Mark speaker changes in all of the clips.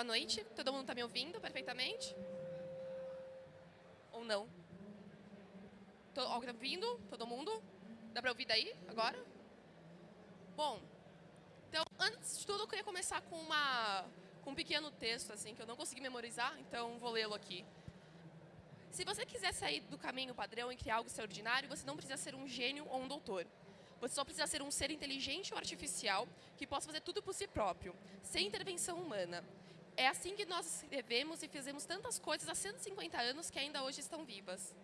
Speaker 1: boa noite. Todo mundo está me ouvindo perfeitamente? Ou não? Tô, alguém está ouvindo? Todo mundo? Dá para ouvir daí, agora? Bom, então, antes de tudo, eu queria começar com, uma, com um pequeno texto, assim, que eu não consegui memorizar, então vou lê-lo aqui. Se você quiser sair do caminho padrão e criar algo extraordinário, você não precisa ser um gênio ou um doutor. Você só precisa ser um ser inteligente ou artificial que possa fazer tudo por si próprio, sem intervenção humana. É assim que nós escrevemos e fizemos tantas coisas há 150 anos que ainda hoje estão vivas.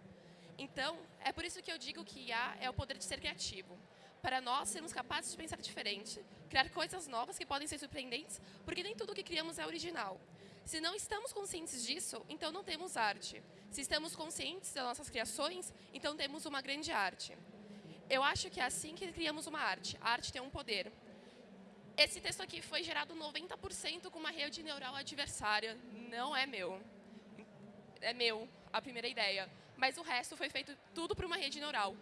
Speaker 1: Então, é por isso que eu digo que IA é o poder de ser criativo. Para nós sermos capazes de pensar diferente, criar coisas novas que podem ser surpreendentes, porque nem tudo que criamos é original. Se não estamos conscientes disso, então não temos arte. Se estamos conscientes das nossas criações, então temos uma grande arte. Eu acho que é assim que criamos uma arte. A arte tem um poder. Esse texto aqui foi gerado 90% com uma rede neural adversária. Não é meu. É meu, a primeira ideia. Mas o resto foi feito tudo por uma rede neural.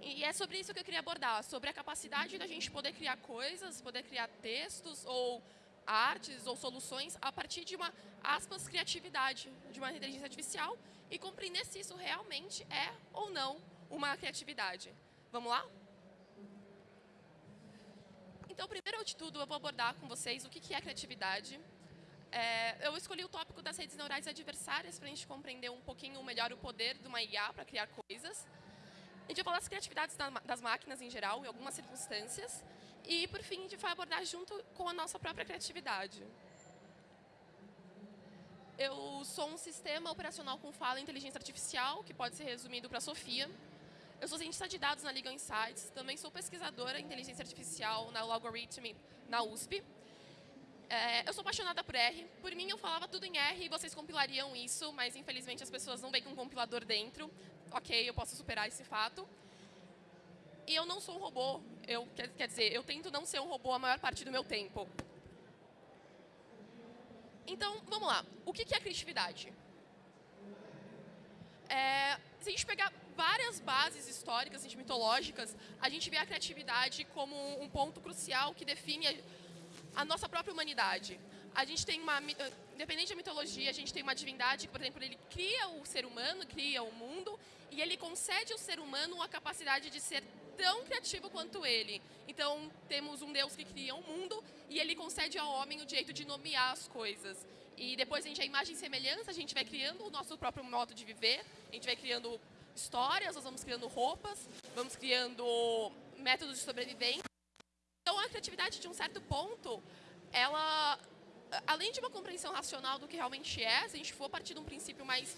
Speaker 1: E é sobre isso que eu queria abordar, sobre a capacidade da gente poder criar coisas, poder criar textos ou artes ou soluções a partir de uma, aspas, criatividade de uma inteligência artificial e compreender se isso realmente é ou não uma criatividade. Vamos lá? Então, primeiro de tudo, eu vou abordar com vocês o que é criatividade. É, eu escolhi o tópico das redes neurais adversárias para a gente compreender um pouquinho melhor o poder de uma IA para criar coisas. A gente vai falar das criatividades das máquinas em geral, em algumas circunstâncias. E, por fim, a gente vai abordar junto com a nossa própria criatividade. Eu sou um sistema operacional com fala e inteligência artificial, que pode ser resumido para Sofia. Eu sou cientista de dados na Legal Insights, também sou pesquisadora em inteligência artificial na Logarithm, na USP. É, eu sou apaixonada por R. Por mim, eu falava tudo em R e vocês compilariam isso, mas infelizmente as pessoas não veem com um compilador dentro. Ok, eu posso superar esse fato. E eu não sou um robô. Eu, quer, quer dizer, eu tento não ser um robô a maior parte do meu tempo. Então, vamos lá. O que é criatividade? É, se a gente pegar várias bases históricas, assim, mitológicas, a gente vê a criatividade como um ponto crucial que define a, a nossa própria humanidade. A gente tem uma, independente da mitologia, a gente tem uma divindade que, por exemplo, ele cria o ser humano, cria o mundo, e ele concede ao ser humano a capacidade de ser tão criativo quanto ele. Então, temos um Deus que cria o um mundo e ele concede ao homem o direito de nomear as coisas. E depois a gente, a imagem e semelhança, a gente vai criando o nosso próprio modo de viver, a gente vai criando histórias, nós vamos criando roupas, vamos criando métodos de sobrevivência. Então, a criatividade, de um certo ponto, ela, além de uma compreensão racional do que realmente é, se a gente for partir de um princípio mais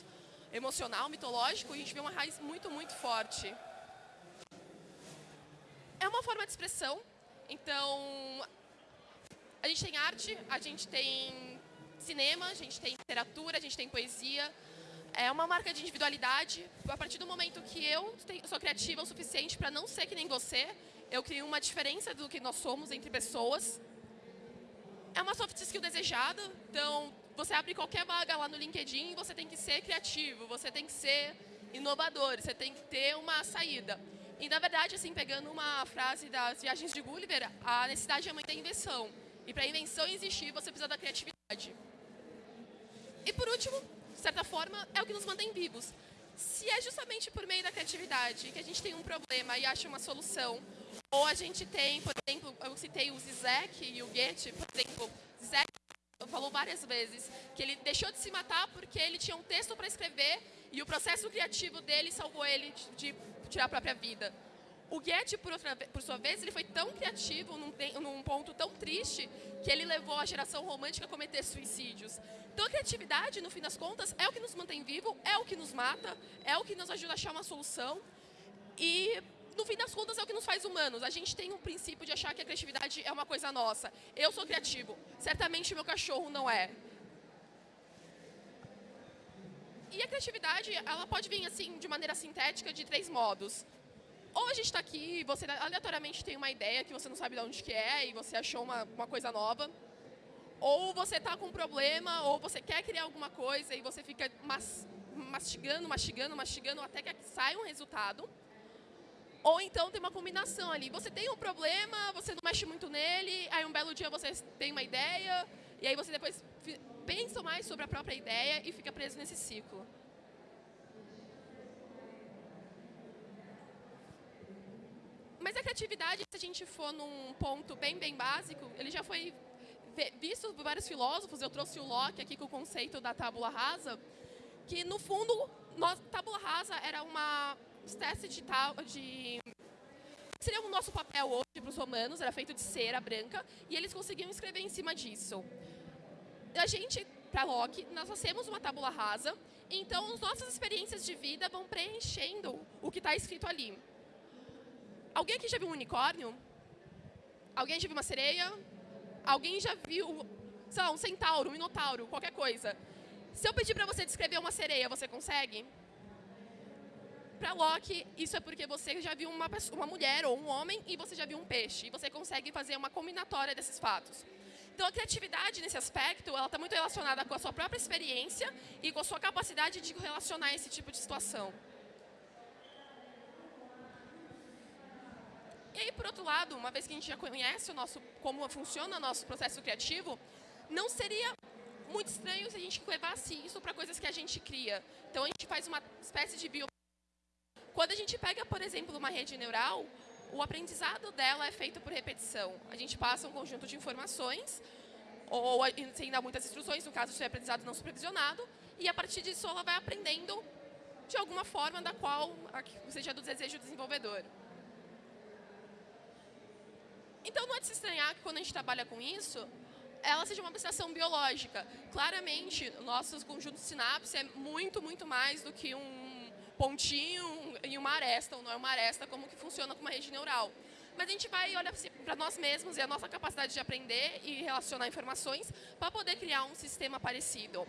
Speaker 1: emocional, mitológico, a gente vê uma raiz muito, muito forte. É uma forma de expressão, então, a gente tem arte, a gente tem cinema, a gente tem literatura, a gente tem poesia, é uma marca de individualidade. A partir do momento que eu sou criativa o suficiente para não ser que nem você, eu crio uma diferença do que nós somos entre pessoas. É uma soft skill desejada, então você abre qualquer vaga lá no LinkedIn, você tem que ser criativo, você tem que ser inovador, você tem que ter uma saída. E, na verdade, assim, pegando uma frase das viagens de Gulliver, a necessidade é mãe da invenção. E para a invenção existir, você precisa da criatividade. E, por último, de certa forma, é o que nos mantém vivos. Se é justamente por meio da criatividade que a gente tem um problema e acha uma solução, ou a gente tem, por exemplo, eu citei o Zizek e o Goethe, por exemplo, Zizek falou várias vezes que ele deixou de se matar porque ele tinha um texto para escrever e o processo criativo dele salvou ele de tirar a própria vida. O Goethe, por, outra, por sua vez, ele foi tão criativo num, num, ponto tão triste que ele levou a geração romântica a cometer suicídios. Então, a criatividade, no fim das contas, é o que nos mantém vivo, é o que nos mata, é o que nos ajuda a achar uma solução e, no fim das contas, é o que nos faz humanos. A gente tem um princípio de achar que a criatividade é uma coisa nossa. Eu sou criativo, certamente meu cachorro não é. E a criatividade, ela pode vir assim de maneira sintética de três modos. Ou a gente está aqui e você aleatoriamente tem uma ideia que você não sabe de onde que é e você achou uma, uma coisa nova. Ou você está com um problema, ou você quer criar alguma coisa e você fica mas, mastigando, mastigando, mastigando até que sai um resultado. Ou então tem uma combinação ali. Você tem um problema, você não mexe muito nele, aí um belo dia você tem uma ideia E aí você depois pensa mais sobre a própria ideia e fica preso nesse ciclo. Mas a criatividade, se a gente for num ponto bem, bem básico, ele já foi visto por vários filósofos. Eu trouxe o Locke aqui com o conceito da tábula rasa, que no fundo, nós, tábula rasa era uma espécie de, de seria o nosso papel hoje para os romanos, era feito de cera branca, e eles conseguiam escrever em cima disso. A gente, para Locke, nós fazemos uma tábula rasa, então as nossas experiências de vida vão preenchendo o que está escrito ali. Alguém aqui já viu um unicórnio? Alguém já viu uma sereia? Alguém já viu, sei lá, um centauro, um minotauro, qualquer coisa? Se eu pedir para você descrever uma sereia, você consegue? Para Locke, isso é porque você já viu uma, uma mulher ou um homem e você já viu um peixe. E você consegue fazer uma combinatória desses fatos. Então, a criatividade, nesse aspecto, ela está muito relacionada com a sua própria experiência e com a sua capacidade de relacionar esse tipo de situação. E aí, por outro lado, uma vez que a gente já conhece o nosso, como funciona o nosso processo criativo, não seria muito estranho se a gente levasse isso para coisas que a gente cria. Então, a gente faz uma espécie de bio quando a gente pega, por exemplo, uma rede neural, o aprendizado dela é feito por repetição. A gente passa um conjunto de informações, ou sem dar muitas instruções, no caso de aprendizado não supervisionado, e a partir disso ela vai aprendendo de alguma forma da qual seja do desejo do desenvolvedor. Então não é de se estranhar que quando a gente trabalha com isso, ela seja uma abstração biológica. Claramente, nossos conjuntos de sinapse é muito, muito mais do que um pontinho em uma aresta, ou não é uma aresta, como que funciona com uma rede neural. Mas a gente vai olhar para nós mesmos e a nossa capacidade de aprender e relacionar informações para poder criar um sistema parecido.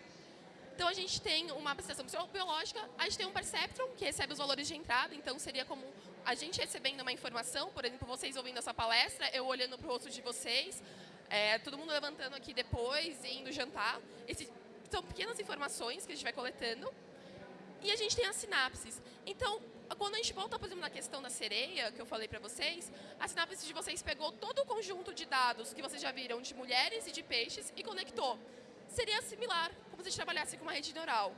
Speaker 1: Então, a gente tem uma abstração biológica, a gente tem um perceptron, que recebe os valores de entrada, então seria como a gente recebendo uma informação, por exemplo, vocês ouvindo essa palestra, eu olhando para o rosto de vocês, é, todo mundo levantando aqui depois e indo jantar. Esses são pequenas informações que a gente vai coletando. E a gente tem as sinapses. Então, quando a gente volta, por exemplo, na questão da sereia, que eu falei para vocês, a sinapse de vocês pegou todo o conjunto de dados que vocês já viram de mulheres e de peixes e conectou. Seria similar como se a gente trabalhasse com uma rede neural.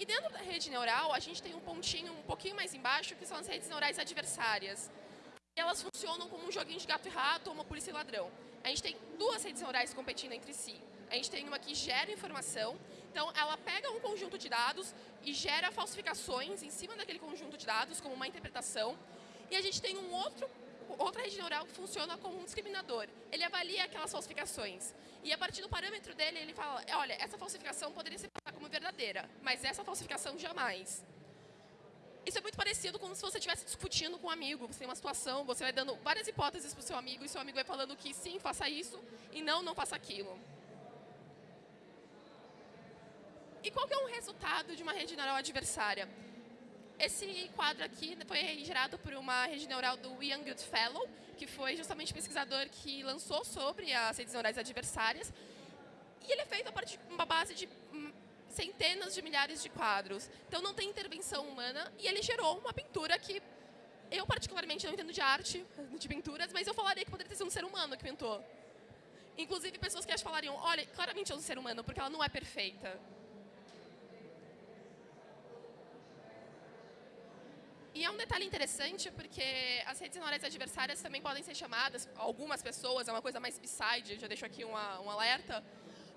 Speaker 1: E dentro da rede neural, a gente tem um pontinho um pouquinho mais embaixo, que são as redes neurais adversárias. Elas funcionam como um joguinho de gato e rato ou uma polícia e ladrão. A gente tem duas redes neurais competindo entre si. A gente tem uma que gera informação então, ela pega um conjunto de dados e gera falsificações em cima daquele conjunto de dados, como uma interpretação. E a gente tem um outro, outra rede neural funciona como um discriminador. Ele avalia aquelas falsificações. E a partir do parâmetro dele, ele fala, olha, essa falsificação poderia ser como verdadeira, mas essa falsificação jamais. Isso é muito parecido com se você estivesse discutindo com um amigo. Você tem uma situação, você vai dando várias hipóteses para o seu amigo, e seu amigo vai falando que sim, faça isso, e não, não faça aquilo. E qual que é o resultado de uma rede neural adversária? Esse quadro aqui foi gerado por uma rede neural do Ian Goodfellow, que foi justamente o pesquisador que lançou sobre as redes neurais adversárias. E ele é feito a partir de uma base de hum, centenas de milhares de quadros. Então não tem intervenção humana e ele gerou uma pintura que eu particularmente não entendo de arte, de pinturas, mas eu falaria que poderia ter sido um ser humano que pintou. Inclusive pessoas que acham falariam, olha, claramente é um ser humano, porque ela não é perfeita. E é um detalhe interessante porque as redes neurais adversárias também podem ser chamadas, algumas pessoas, é uma coisa mais beside, já deixo aqui uma, um alerta,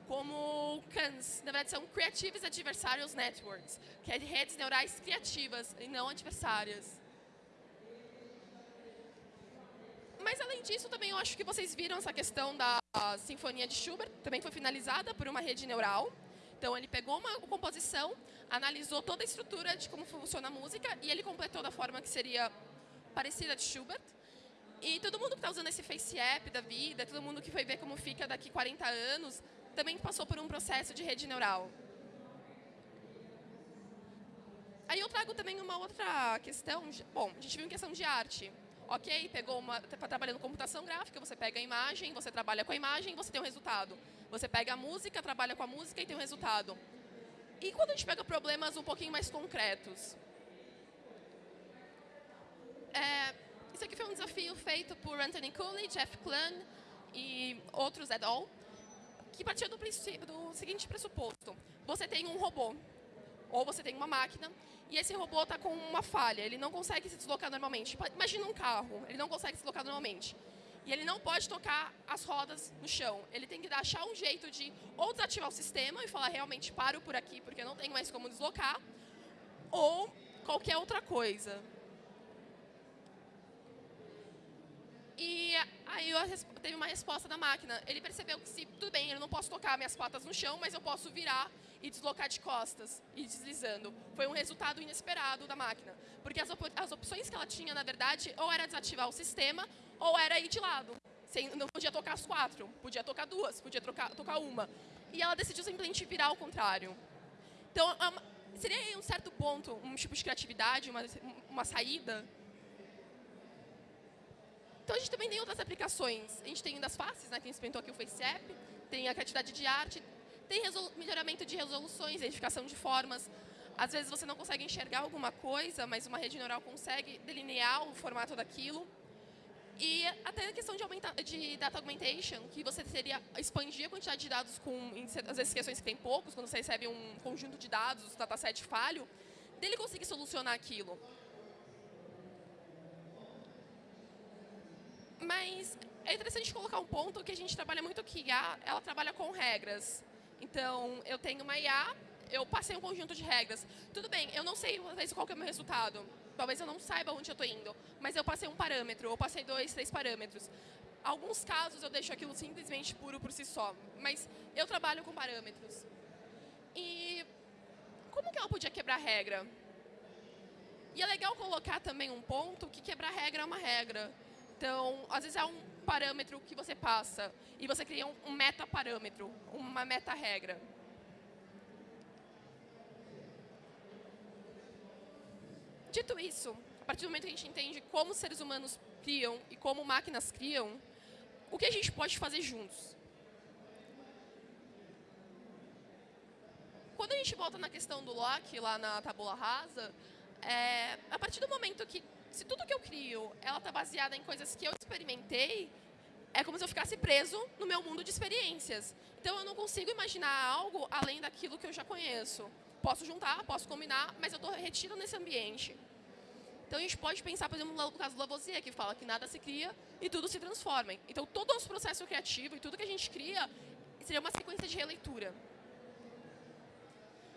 Speaker 1: como CANs. Na verdade, são Creative Adversarial Networks, que é de redes neurais criativas e não adversárias. Mas, além disso, também eu acho que vocês viram essa questão da Sinfonia de Schubert, também foi finalizada por uma rede neural. Então, ele pegou uma composição, analisou toda a estrutura de como funciona a música e ele completou da forma que seria parecida de Schubert. E todo mundo que está usando esse Face App da vida, todo mundo que foi ver como fica daqui 40 anos, também passou por um processo de rede neural. Aí eu trago também uma outra questão. Bom, a gente viu em questão de arte. Ok, pegou uma, está trabalhando computação gráfica, você pega a imagem, você trabalha com a imagem, você tem um resultado. Você pega a música, trabalha com a música e tem um resultado. E quando a gente pega problemas um pouquinho mais concretos? É, isso aqui foi um desafio feito por Anthony Cooley, Jeff Clun, e outros et al., que partiam do, do seguinte pressuposto. Você tem um robô, ou você tem uma máquina, e esse robô está com uma falha, ele não consegue se deslocar normalmente. Imagina um carro, ele não consegue se deslocar normalmente. E ele não pode tocar as rodas no chão. Ele tem que achar um jeito de ou desativar o sistema e falar realmente paro por aqui porque não tenho mais como deslocar, ou qualquer outra coisa. E aí teve uma resposta da máquina. Ele percebeu que se, tudo bem, eu não posso tocar minhas patas no chão, mas eu posso virar e deslocar de costas e deslizando. Foi um resultado inesperado da máquina. Porque as, op as opções que ela tinha, na verdade, ou era desativar o sistema, ou era ir de lado. Sem, não podia tocar as quatro, podia tocar duas, podia trocar, tocar uma. E ela decidiu simplesmente virar ao contrário. Então, é seria um certo ponto, um tipo de criatividade, uma, uma saída então, a gente também tem outras aplicações. A gente tem das faces, né, que a gente experimentou aqui o FaceApp, tem a criatividade de arte, tem melhoramento de resoluções, identificação de formas. Às vezes você não consegue enxergar alguma coisa, mas uma rede neural consegue delinear o formato daquilo. E até a questão de, aumenta, de data augmentation, que você teria expandir a quantidade de dados com, às vezes, questões que tem poucos, quando você recebe um conjunto de dados, dataset falho, dele conseguir solucionar aquilo. Mas é interessante colocar um ponto que a gente trabalha muito que IA, ela trabalha com regras. Então, eu tenho uma IA, eu passei um conjunto de regras. Tudo bem, eu não sei qual é o meu resultado. Talvez eu não saiba onde eu estou indo, mas eu passei um parâmetro, ou passei dois, três parâmetros. Alguns casos eu deixo aquilo simplesmente puro por si só, mas eu trabalho com parâmetros. E como que ela podia quebrar regra? E é legal colocar também um ponto que quebrar regra é uma regra. Então, às vezes é um parâmetro que você passa e você cria um, meta-parâmetro, uma meta-regra. Dito isso, a partir do momento que a gente entende como seres humanos criam e como máquinas criam, o que a gente pode fazer juntos? Quando a gente volta na questão do Locke, lá na tabula rasa, é, a partir do momento que se tudo que eu crio, ela está baseada em coisas que eu experimentei, é como se eu ficasse preso no meu mundo de experiências. Então, eu não consigo imaginar algo além daquilo que eu já conheço. Posso juntar, posso combinar, mas eu estou retido nesse ambiente. Então, a gente pode pensar, por exemplo, no caso do Lavoisier, que fala que nada se cria e tudo se transforma. Então, todo o nosso processo criativo e tudo que a gente cria seria uma sequência de releitura.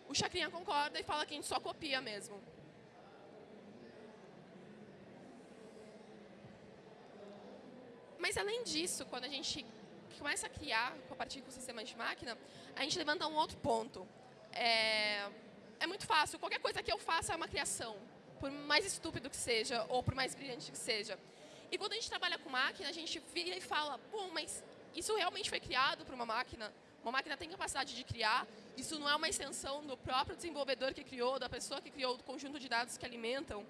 Speaker 1: O Chacrinha concorda e fala que a gente só copia mesmo. Mas, além disso, quando a gente começa a criar a partir do sistema de máquina, a gente levanta um outro ponto. É, é muito fácil, qualquer coisa que eu faça é uma criação, por mais estúpido que seja, ou por mais brilhante que seja. E quando a gente trabalha com máquina, a gente vira e fala, bom, mas isso realmente foi criado por uma máquina? Uma máquina tem capacidade de criar, isso não é uma extensão do próprio desenvolvedor que criou, da pessoa que criou, do conjunto de dados que alimentam.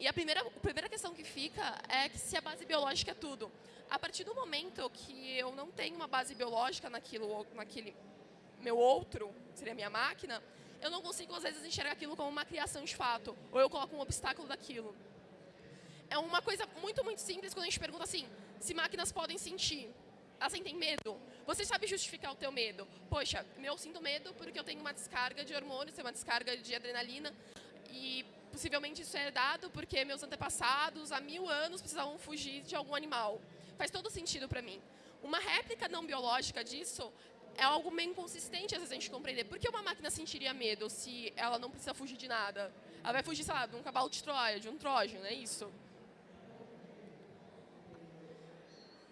Speaker 1: E a primeira, a primeira questão que fica é que se a base biológica é tudo. A partir do momento que eu não tenho uma base biológica naquilo, naquele meu outro, seria minha máquina, eu não consigo, às vezes, enxergar aquilo como uma criação de fato, ou eu coloco um obstáculo daquilo. É uma coisa muito, muito simples quando a gente pergunta assim, se máquinas podem sentir. Elas sentem medo? Você sabe justificar o teu medo? Poxa, eu sinto medo porque eu tenho uma descarga de hormônios, tenho uma descarga de adrenalina, e possivelmente isso é dado porque meus antepassados, há mil anos, precisavam fugir de algum animal. Faz todo sentido para mim. Uma réplica não biológica disso é algo meio inconsistente, às vezes, a gente compreender. Por que uma máquina sentiria medo se ela não precisa fugir de nada? Ela vai fugir, sei lá, de um cavalo de Troia, de um trógeno, é isso.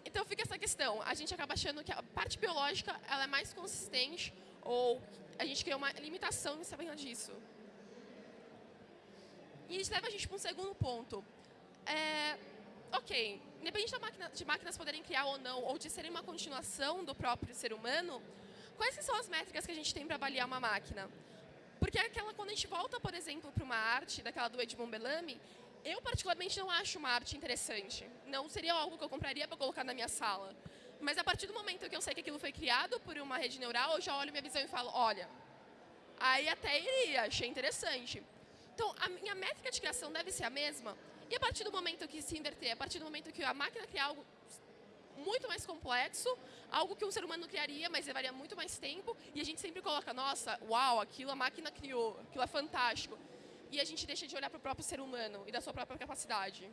Speaker 1: Então fica essa questão. A gente acaba achando que a parte biológica ela é mais consistente ou a gente cria uma limitação em saber disso. E isso leva a gente para um segundo ponto. É, ok, independente da máquina, de máquinas poderem criar ou não, ou de serem uma continuação do próprio ser humano, quais são as métricas que a gente tem para avaliar uma máquina? Porque aquela, quando a gente volta, por exemplo, para uma arte, daquela do Edmond Bellamy, eu particularmente não acho uma arte interessante. Não seria algo que eu compraria para colocar na minha sala. Mas a partir do momento que eu sei que aquilo foi criado por uma rede neural, eu já olho minha visão e falo, olha, aí até iria, achei interessante. Então, a minha métrica de criação deve ser a mesma. E a partir do momento que se inverter, a partir do momento que a máquina criar algo muito mais complexo, algo que um ser humano criaria, mas levaria muito mais tempo, e a gente sempre coloca, nossa, uau, aquilo a máquina criou, aquilo é fantástico. E a gente deixa de olhar para o próprio ser humano e da sua própria capacidade.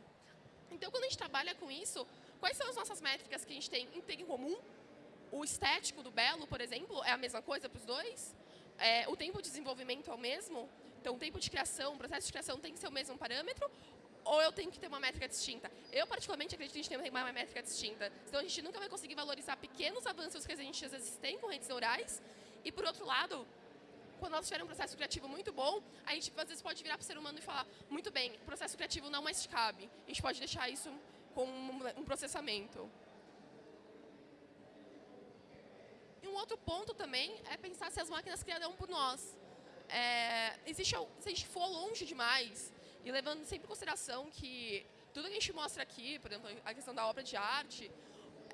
Speaker 1: Então, quando a gente trabalha com isso, quais são as nossas métricas que a gente tem em comum? O estético do belo, por exemplo, é a mesma coisa para os dois? É, o tempo de desenvolvimento é o mesmo? Então, tempo de criação, processo de criação tem que ser o mesmo parâmetro? Ou eu tenho que ter uma métrica distinta? Eu, particularmente, acredito que a gente tem uma métrica distinta. Então, a gente nunca vai conseguir valorizar pequenos avanços que a gente, às vezes, tem com redes neurais. E, por outro lado, quando nós tivermos um processo criativo muito bom, a gente, às vezes, pode virar para o ser humano e falar, muito bem, processo criativo não mais cabe. A gente pode deixar isso com um processamento. E um outro ponto também é pensar se as máquinas criarão por nós. É, existe, se a gente for longe demais, e levando sempre em consideração que tudo que a gente mostra aqui, por exemplo, a questão da obra de arte,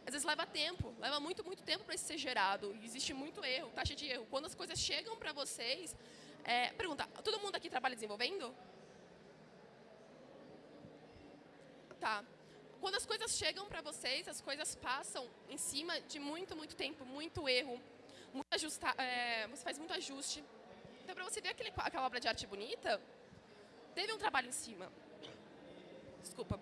Speaker 1: às vezes leva tempo, leva muito, muito tempo para isso ser gerado. E existe muito erro, taxa de erro. Quando as coisas chegam para vocês, é, pergunta, todo mundo aqui trabalha desenvolvendo? Tá. Quando as coisas chegam para vocês, as coisas passam em cima de muito, muito tempo, muito erro, muito ajusta, é, você faz muito ajuste. Então, para você ver aquele, aquela obra de arte bonita, teve um trabalho em cima. Desculpa.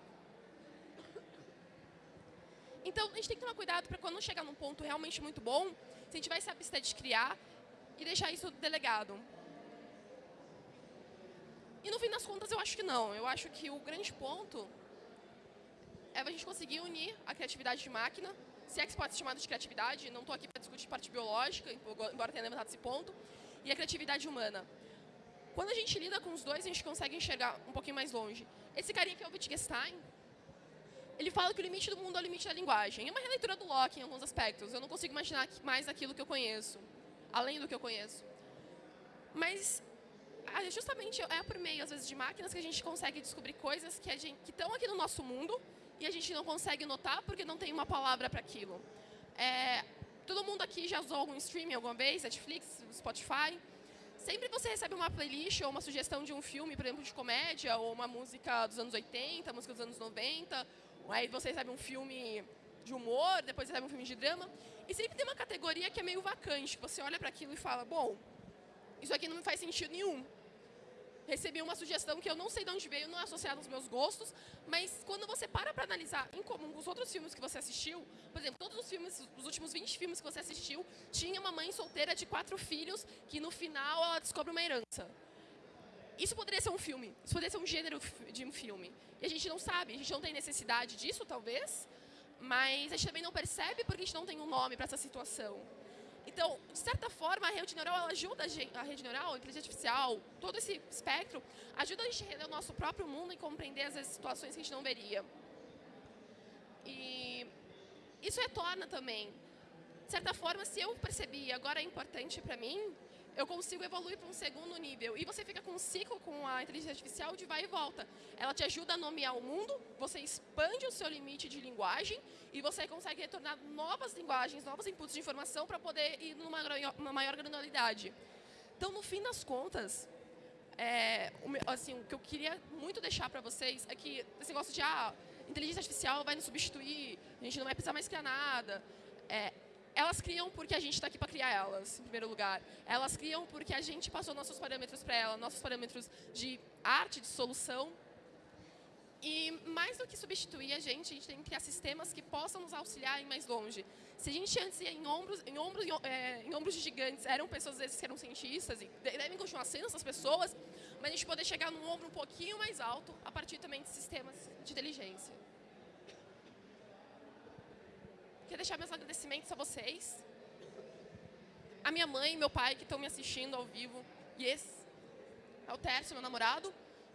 Speaker 1: Então, a gente tem que tomar cuidado para quando chegar num ponto realmente muito bom, a gente vai se abster de criar e deixar isso delegado. E no fim das contas, eu acho que não. Eu acho que o grande ponto é a gente conseguir unir a criatividade de máquina, se é que pode ser chamado de criatividade, não estou aqui para discutir parte biológica, embora tenha levantado esse ponto, e a criatividade humana. Quando a gente lida com os dois, a gente consegue enxergar um pouquinho mais longe. Esse carinha aqui é o Wittgenstein, ele fala que o limite do mundo é o limite da linguagem. É uma releitura do Locke em alguns aspectos. Eu não consigo imaginar mais aquilo que eu conheço, além do que eu conheço. Mas justamente é por meio, às vezes, de máquinas que a gente consegue descobrir coisas que estão aqui no nosso mundo e a gente não consegue notar porque não tem uma palavra para aquilo. É, todo mundo aqui já usou algum streaming alguma vez? Netflix, Spotify? Sempre você recebe uma playlist ou uma sugestão de um filme, por exemplo, de comédia, ou uma música dos anos 80, música dos anos 90, aí você recebe um filme de humor, depois recebe um filme de drama, e sempre tem uma categoria que é meio vacante, você olha para aquilo e fala, bom, isso aqui não me faz sentido nenhum recebi uma sugestão que eu não sei de onde veio, não é associada aos meus gostos, mas quando você para para analisar em comum com os outros filmes que você assistiu, por exemplo, todos os filmes, os últimos 20 filmes que você assistiu, tinha uma mãe solteira de quatro filhos que no final ela descobre uma herança. Isso poderia ser um filme, isso poderia ser um gênero de um filme. E a gente não sabe, a gente não tem necessidade disso, talvez, mas a gente também não percebe porque a gente não tem um nome para essa situação. Então, de certa forma, a rede neural ajuda a, gente, a rede neural, a inteligência artificial, todo esse espectro, ajuda a gente a entender o nosso próprio mundo e compreender as situações que a gente não veria. E isso retorna também. De certa forma, se eu percebi agora é importante para mim, eu consigo evoluir para um segundo nível. E você fica com um ciclo com a inteligência artificial de vai e volta. Ela te ajuda a nomear o mundo, você expande o seu limite de linguagem e você consegue retornar novas linguagens, novos inputs de informação para poder ir numa uma maior granularidade. Então, no fim das contas, é, assim, o que eu queria muito deixar para vocês é que esse negócio de ah, inteligência artificial vai nos substituir, a gente não vai precisar mais criar nada. É, elas criam porque a gente está aqui para criar elas, em primeiro lugar. Elas criam porque a gente passou nossos parâmetros para elas, nossos parâmetros de arte, de solução. E mais do que substituir a gente, a gente tem que criar sistemas que possam nos auxiliar em mais longe. Se a gente antes ia em ombros, em ombros, é, em ombros de gigantes, eram pessoas às vezes que eram cientistas e devem continuar sendo essas pessoas, mas a gente poder chegar num ombro um pouquinho mais alto a partir também de sistemas de inteligência. Queria deixar meus agradecimentos a vocês. A minha mãe e meu pai que estão me assistindo ao vivo. E é o Tércio, meu namorado.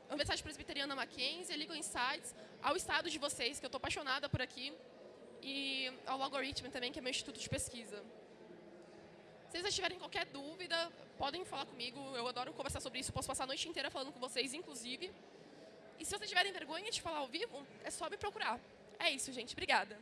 Speaker 1: A Universidade Presbiteriana Mackenzie, a Legal Insights, ao estado de vocês, que eu estou apaixonada por aqui. E ao Algorithm também, que é meu instituto de pesquisa. Se vocês tiverem qualquer dúvida, podem falar comigo. Eu adoro conversar sobre isso. Posso passar a noite inteira falando com vocês, inclusive. E se vocês tiverem vergonha de falar ao vivo, é só me procurar. É isso, gente. Obrigada.